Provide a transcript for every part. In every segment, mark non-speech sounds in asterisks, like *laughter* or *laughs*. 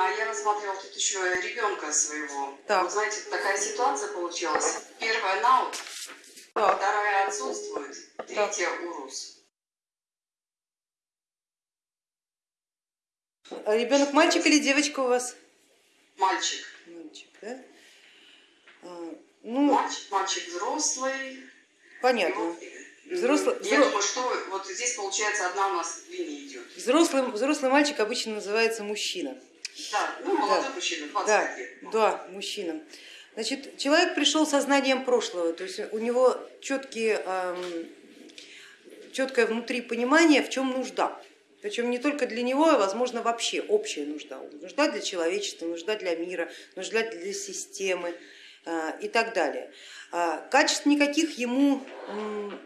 А я рассматривала тут еще ребенка своего. Так. Вот знаете, такая ситуация получилась. Первая наут, Так. вторая отсутствует, третья урус. А ребенок мальчик или девочка у вас? Мальчик. Мальчик, да? А, ну, Мальчик, мальчик взрослый. Понятно. вот, Взрослый- Я думаю, что вот здесь получается одна у нас линия идет. Взрослый, взрослый мальчик обычно называется мужчина. Да, ну молодой мужчина, 20 Да, лет. да, мужчина. Значит, человек пришел со знанием прошлого, то есть у него четкие, эм, четкое внутри понимание, в чем нужда. Причем не только для него, а возможно вообще общая нужда. Нужда для человечества, нужда для мира, нужда для системы э, и так далее. А, Качеств никаких ему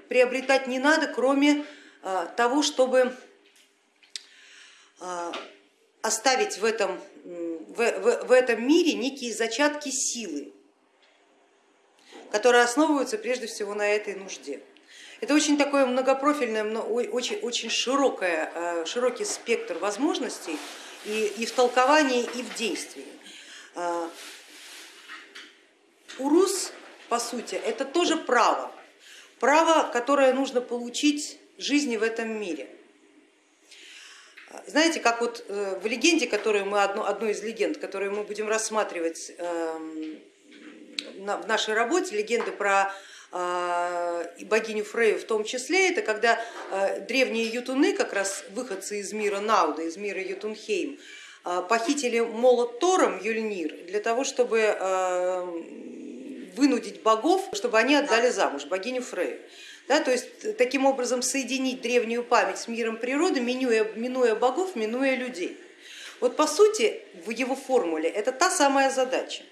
приобретать не надо, кроме э, того, чтобы э, оставить в этом, в, в- в этом мире некие зачатки силы, которые основываются прежде всего на этой нужде. Это очень такое многопрофильное, очень, очень широкое, э, широкий спектр возможностей и, и в толковании, и в действии. А, Урус, по сути, это тоже право, право, которое нужно получить жизни в этом мире. Знаете, как вот э, в легенде, которую мы, одну, одну из легенд, которую мы будем рассматривать эм, в нашей работе, легенды про э, богиню Фрею в том числе, это когда э, древние ютуны, как раз выходцы из мира Науда, из мира Ютунхейм, похитили молот Тором Юльнир для того, чтобы э, вынудить богов, чтобы они отдали замуж богиню Фрею. Да, то есть таким образом соединить древнюю память с миром природы, минуя, минуя богов, минуя людей. Вот по сути в его формуле это та самая задача.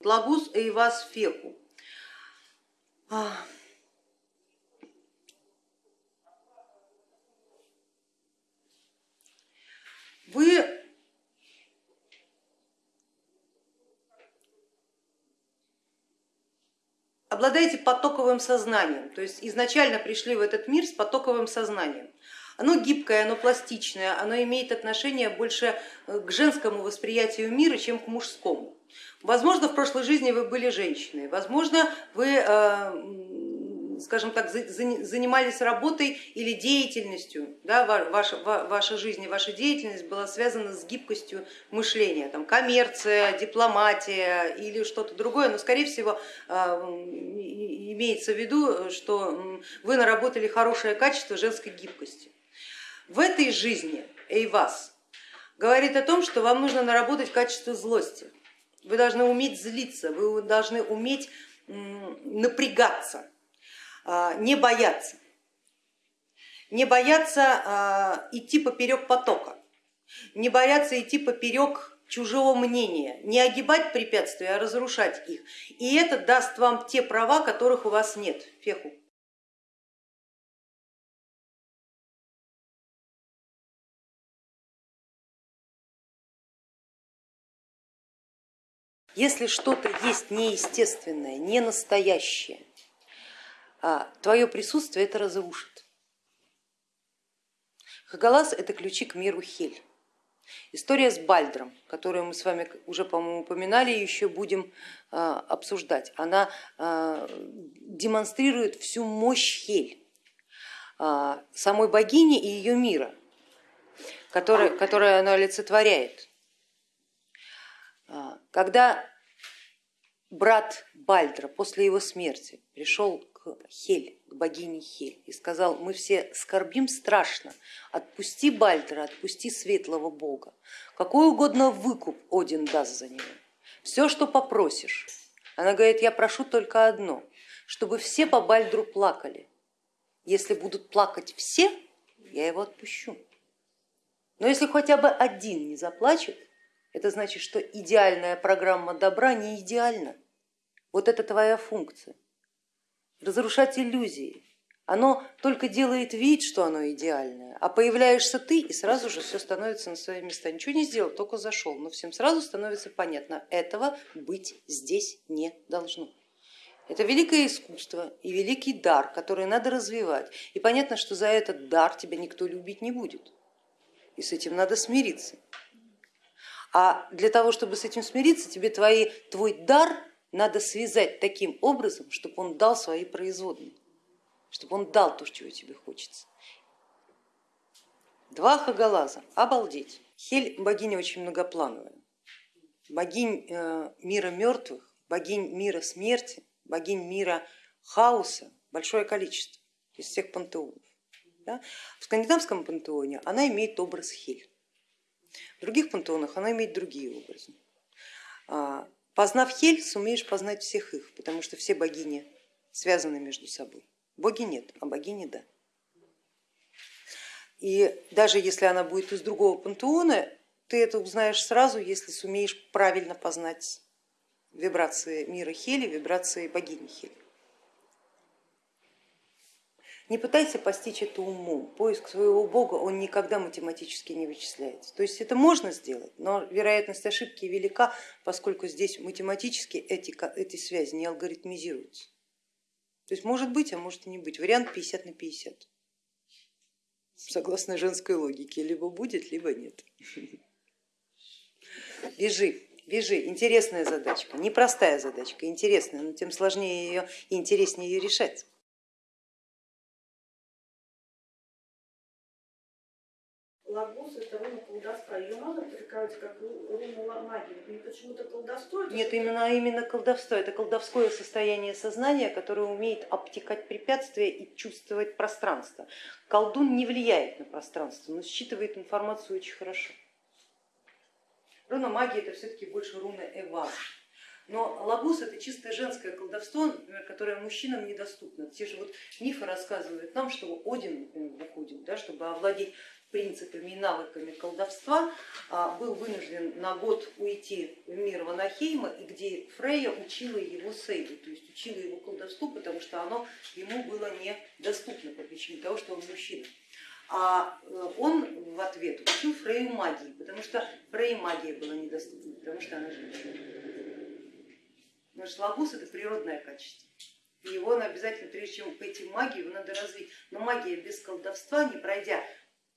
Лагус эйвас феку. А. Вы обладаете потоковым сознанием, то есть изначально пришли в этот мир с потоковым сознанием. Оно гибкое, оно пластичное, оно имеет отношение больше э, к женскому восприятию мира, чем к мужскому. Возможно, в прошлой жизни вы были женщиной, возможно, вы, э, скажем так, занимались работой или деятельностью, да, ваша, ваша жизнь и ваша деятельность была связана с гибкостью мышления, там, коммерция, дипломатия или что-то другое, но скорее всего э, имеется в виду, что вы наработали хорошее качество женской гибкости. В этой жизни Эйвас говорит о том, что вам нужно наработать качество злости. Вы должны уметь злиться, вы должны уметь напрягаться, не бояться, не бояться идти поперек потока, не бояться идти поперек чужого мнения, не огибать препятствия, а разрушать их. И это даст вам те права, которых у вас нет. Феху. Если что-то есть неестественное, не настоящее, твое присутствие это разрушит. Хагалас это ключи к миру Хель. История с Бальдром, которую мы с вами уже, по-моему, упоминали и еще будем обсуждать, она демонстрирует всю мощь Хель, самой богини и ее мира, который, который она олицетворяет. Когда брат Бальдра после его смерти пришел Хель, к богине Хель и сказал, мы все скорбим страшно, отпусти Бальдра, отпусти светлого бога, какой угодно выкуп Один даст за него, все, что попросишь. Она говорит, я прошу только одно, чтобы все по Бальдру плакали. Если будут плакать все, я его отпущу. Но если хотя бы один не заплачет, это значит, что идеальная программа добра не идеальна. Вот это твоя функция. Разрушать иллюзии. Оно только делает вид, что оно идеальное, а появляешься ты, и сразу же все становится на свои места. Ничего не сделал, только зашел, но всем сразу становится понятно, этого быть здесь не должно. Это великое искусство и великий дар, который надо развивать. И понятно, что за этот дар тебя никто любить не будет. И с этим надо смириться. А для того, чтобы с этим смириться, тебе твои, твой дар надо связать таким образом, чтобы он дал свои производные, чтобы он дал то, чего тебе хочется. Два хагалаза, обалдеть. Хель богиня очень многоплановая. Богинь э, мира мертвых, богинь мира смерти, богинь мира хаоса большое количество из всех пантеонов. Да? В скандинавском пантеоне она имеет образ Хель, в других пантеонах она имеет другие образы. Познав Хель, сумеешь познать всех их, потому что все богини связаны между собой. Боги нет, а богини да. И даже если она будет из другого пантеона, ты это узнаешь сразу, если сумеешь правильно познать вибрации мира Хели, вибрации богини Хели. Не пытайся постичь это умом, поиск своего бога он никогда математически не вычисляется. То есть это можно сделать, но вероятность ошибки велика, поскольку здесь математически эти, эти связи не алгоритмизируются. То есть может быть, а может и не быть. Вариант 50 на 50. Согласно женской логике, либо будет, либо нет. Бежи. Вяжи, интересная задачка, непростая задачка, интересная, но тем сложнее ее и интереснее ее решать. Лагус это руна колдовства. Ее можно трактовать как руну магии? И почему-то колдовство? Нет, именно, именно колдовство. Это колдовское состояние сознания, которое умеет обтекать препятствия и чувствовать пространство. Колдун не влияет на пространство, но считывает информацию очень хорошо. Руна магии это все-таки больше руна Эва. Но лагус это чисто женское колдовство, которое мужчинам недоступно. Те же вот мифы рассказывают нам, что Один, например, выходит, да, чтобы овладеть принципами и навыками колдовства, а, был вынужден на год уйти в мир Ванахейма, и где Фрейя учила его сейду, то есть учила его колдовству, потому что оно ему было недоступно по причине того, что он мужчина. А э, он в ответ учил Фрейю магии, потому что Фрейе магия была недоступна, потому что она женщина. Что лагус это природное качество. И его обязательно, прежде чем пойти в магию, его надо развить. Но магия без колдовства, не пройдя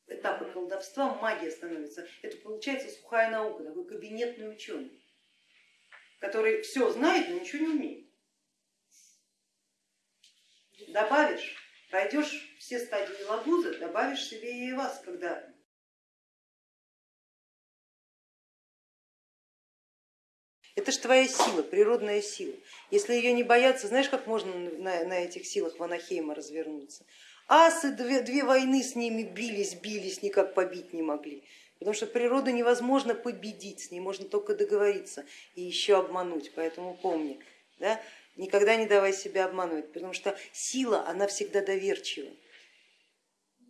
этапы колдовства, магия становится. Это получается сухая наука, такой кабинетный ученый, который все знает, но ничего не умеет. Добавишь, пройдешь все стадии лагуза, добавишь себе и вас, когда Это же твоя сила, природная сила. Если ее не бояться, знаешь, как можно на, на этих силах Ванахейма развернуться? Асы две, две войны с ними бились, бились, никак побить не могли. Потому что природу невозможно победить, с ней можно только договориться и еще обмануть. Поэтому помни, да, никогда не давай себя обманывать, потому что сила, она всегда доверчива.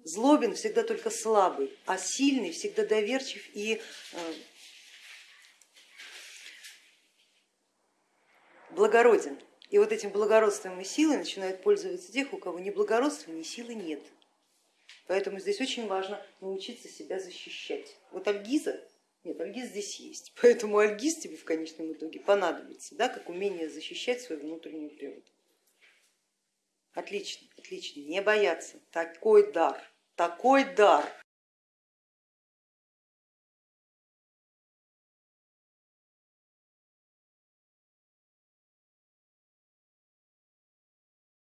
Злобен всегда только слабый, а сильный всегда доверчив и э, благороден. И вот этим благородством и силой начинают пользоваться тех, у кого ни благородства, ни силы нет. Поэтому здесь очень важно научиться себя защищать. Вот Альгиза, нет, Альгиз здесь есть, *laughs* поэтому Альгиз тебе в конечном итоге понадобится, да, как умение защищать свою внутреннюю природу. Отлично, отлично, не бояться, такой дар, такой дар.